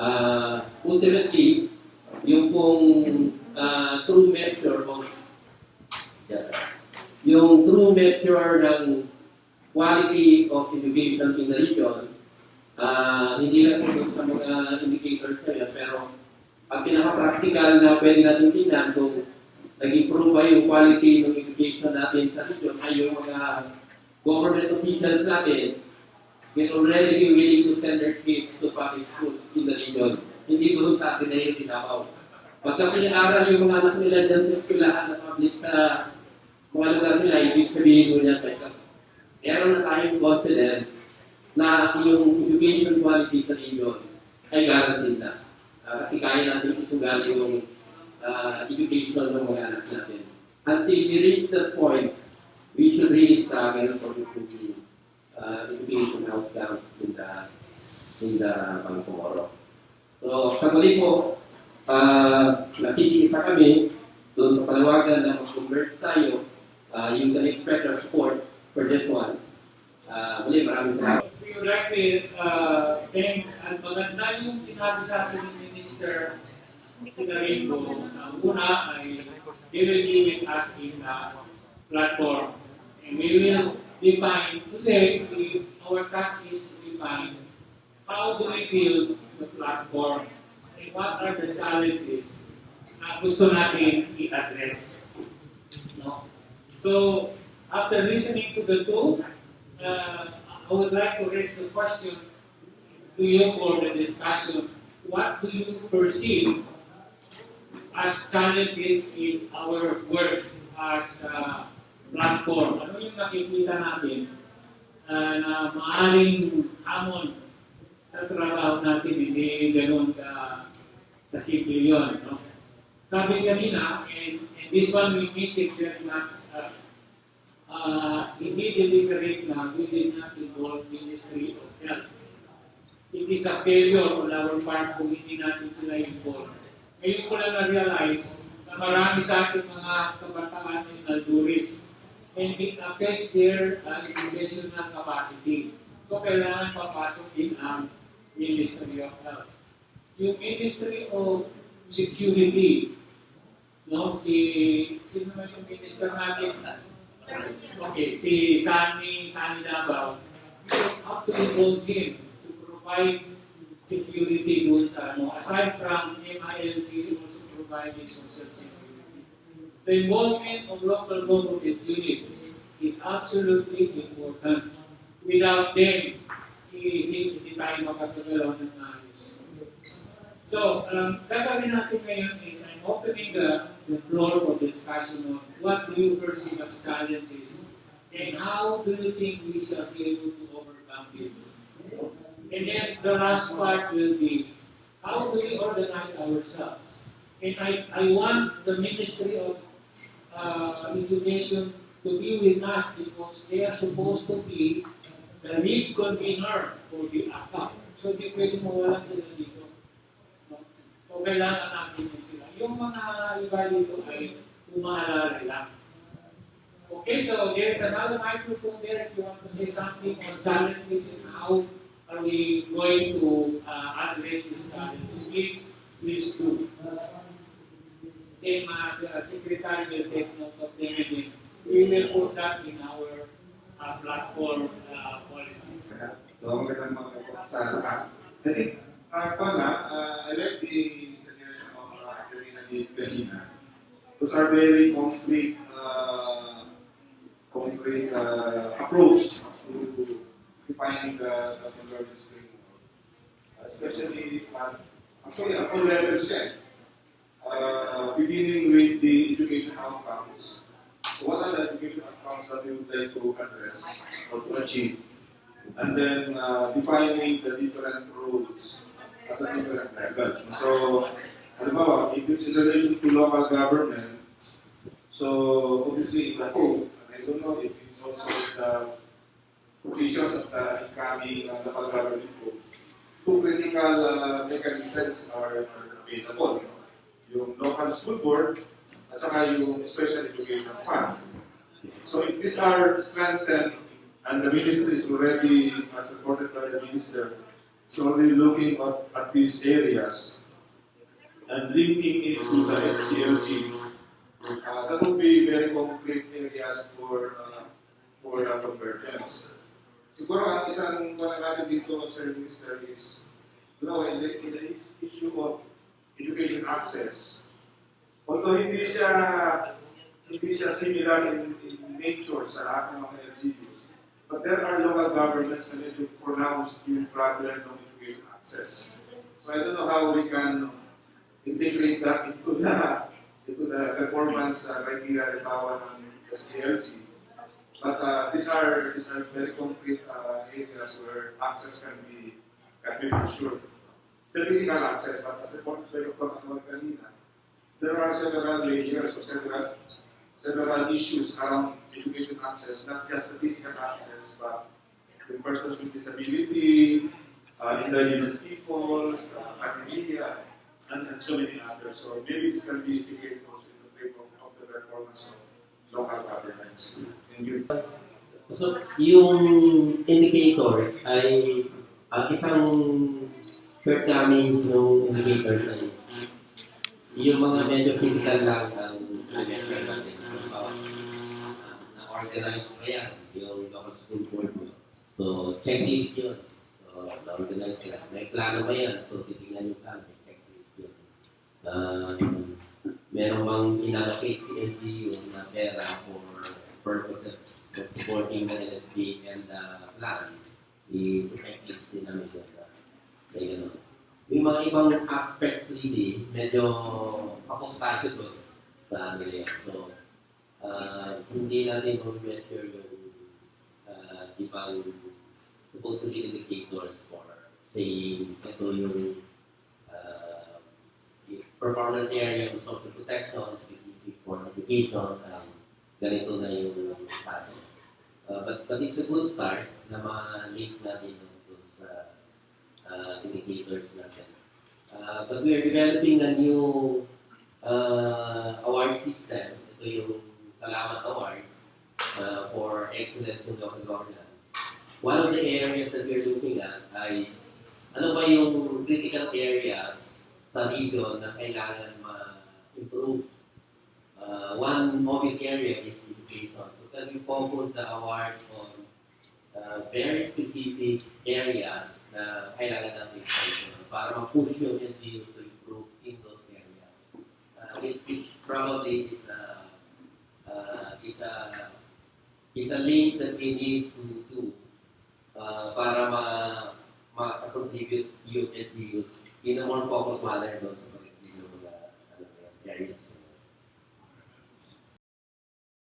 uh, ultimately, yung pong uh, true measure of yes, yung true measure ng quality of education in the region, uh, hindi lang tungkol sa mga indicators na yan, pero ang pinaka-practical na pwede natin tingnan kung nag-improve ba yung quality ng education natin sa region ay yung mga government officials natin will already be willing to send their kids to public schools in the region. Hindi po sa atin na yung tinapaw. Pagka pinag-aral yung mga anak nila dyan sa eskwelahan na public sa mga lugar nila, ibig sabihin mo niya, meron na tayong confidence na yung education quality sa region ay guaranteed na. Uh, kasi kaya natin isugal yung uh, education ng mga anak natin. Until we reach that point, we should really struggle for improving uh, education outcomes in the in the Bangsamoro. So, sa muli po, uh, nakikisa kami doon sa panawagan na mag-convert tayo, uh, you can expect our support for this one. Uh, muli, maraming salamat. Would like to uh, thank at maganda yung sinabi sa atin ni Minister Sinaringo na una ay they will be with us in the platform. And we will define today, we, our task is to define how do we build the platform and what are the challenges na gusto natin i-address. No? So, after listening to the two, uh, I would like to raise the question to you for the discussion. What do you perceive as challenges in our work as a platform? Ano yung nakikita natin uh, na maaaring hamon sa trabaho natin, hindi ganun ka kasimple yun. No? Sabi kanina, and, and this one we miss it very much, uh, uh, hindi deliberate na we did not involve Ministry of Health. It is a failure on our part kung hindi natin sila involved. Ngayon ko lang na-realize na marami sa ating mga kabataan ay nalduris and it affects their uh, educational capacity. So, kailangan papasok din ang Ministry of Health. Yung Ministry of Security, no? Si, sino naman yung minister natin? Okay, si Sunny, Sunny Davao, you have to involve him to provide security dun sa ano. Aside from MILG, also providing social security. The involvement of local government units is absolutely important. Without them, hindi, tayo makatagalaw ng maayos. So, um, gagawin natin ngayon is I'm opening the, the floor for discussion on what do you perceive as challenges and how do you think we shall be able to overcome this. And then the last part will be how do we organize ourselves. And I, I want the Ministry of uh, Education to be with us because they are supposed to be the lead convener for the ACAP. So, di pwede mawala sila dito. So, kailangan natin sila. Yung mga iba dito ay umaalala lang. Okay, so there's another microphone there if you want to say something on challenges and how are we going to uh, address these challenges. Please, please do. Uh, the secretary will take note of them and we will put that in our uh, platform uh, policies. So, magandang mga sa lahat. I think, uh, pala, uh, I like the suggestion of uh, Karina Lee kanina. Those are very concrete, uh, concrete uh, approach to defining the, the convergence framework. Uh, especially, uh, actually, at all levels yan. Uh, beginning with the education outcomes. What are the education outcomes that we would like to address or to achieve? and then uh, defining the different roles at the different levels. So, halimbawa, if it's in relation to local government, so obviously in the I don't know if it's also the provisions of the incoming uh, local government code, two critical uh, mechanisms are available. Yung local school board at saka yung special education fund. So if these are strengthened and the ministry is already, as reported by the minister, solely looking at, at these areas and linking it to the SGLG, uh, that would be very concrete areas for uh, for uh, convergence. Siguro ang isang mga natin dito, Sir Minister, is you know, in the, in the issue of education access. Although hindi siya hindi siya similar in, in nature sa lahat ng mga LGUs, but there are local governments na medyo pronounced yung problem ng education access. So I don't know how we can integrate that into the into the performance uh, criteria halimbawa ng SDLG. But uh, these are these are very concrete uh, areas where access can be can be ensured. The physical access, but as the point you talked about kanina, there are several layers or several several issues around education access, not just the physical access, but the persons with disability, uh, indigenous peoples, uh, academia, and, and so many others. So maybe this can be integrated also in the framework of the performance of local governments. Thank you. So, yung indicator ay uh, isang shortcomings ng indicators ay yung mga medyo physical lang ang suggestion natin. So, uh, na-organize pa yan, yung local school board mo. So, checklist yun. So, na-organize ka. May plano ba yan? So, titingnan yung plano. Checklist yun. Um, meron bang inallocate si LGU na pera for purposes of supporting the NSP and the plan? I-checklist din namin yun. Ganun. Yung mga ibang aspects really, medyo apostato to sa yun. So, uh, hindi natin ma-measure yung uh, ibang supposed to be indicators for saying ito yung uh, performance area of social protection, specific for education, um, ganito na yung status. Uh, but, but it's a good start na ma-link natin yung uh, indicators natin. Uh, but we are developing a new uh, award system. Ito yung Salamat Award uh, for Excellence in Local Governance. One of the areas that we're looking at ay ano ba yung critical areas sa region na kailangan ma-improve. Uh, one obvious area is education. So can we focus the award on uh, very specific areas na kailangan natin expansion para ma-push yung LGU to improve in those areas. Uh, which, which probably is a uh, is a is a link that we need to do uh, para ma ma-contribute yung LGUs in a more focused manner doon sa mga ano, areas.